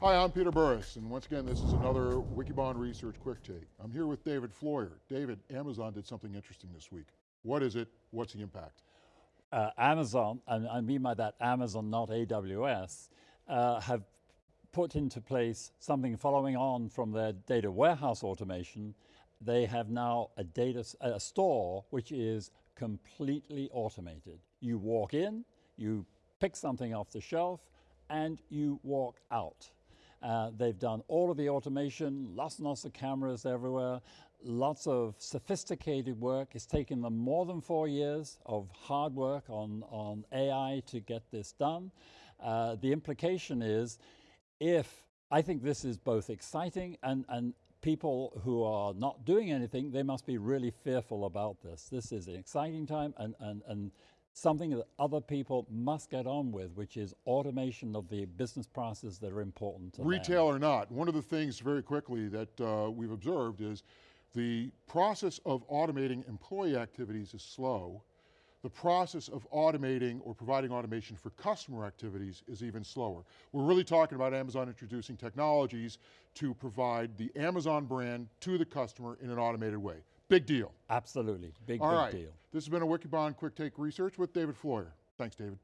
Hi, I'm Peter Burris, and once again, this is another Wikibon Research Quick Take. I'm here with David Floyer. David, Amazon did something interesting this week. What is it? What's the impact? Uh, Amazon, and I mean by that Amazon, not AWS, uh, have put into place something following on from their data warehouse automation. They have now a data a store which is completely automated. You walk in, you pick something off the shelf, and you walk out. Uh, they've done all of the automation, lots and lots of cameras everywhere, lots of sophisticated work. It's taken them more than four years of hard work on, on AI to get this done. Uh, the implication is if, I think this is both exciting and, and people who are not doing anything, they must be really fearful about this. This is an exciting time and, and, and something that other people must get on with, which is automation of the business processes that are important to Retail them. or not, one of the things very quickly that uh, we've observed is the process of automating employee activities is slow. The process of automating or providing automation for customer activities is even slower. We're really talking about Amazon introducing technologies to provide the Amazon brand to the customer in an automated way. Big deal. Absolutely, big, All big right. deal. This has been a Wikibon Quick Take Research with David Floyer. Thanks, David.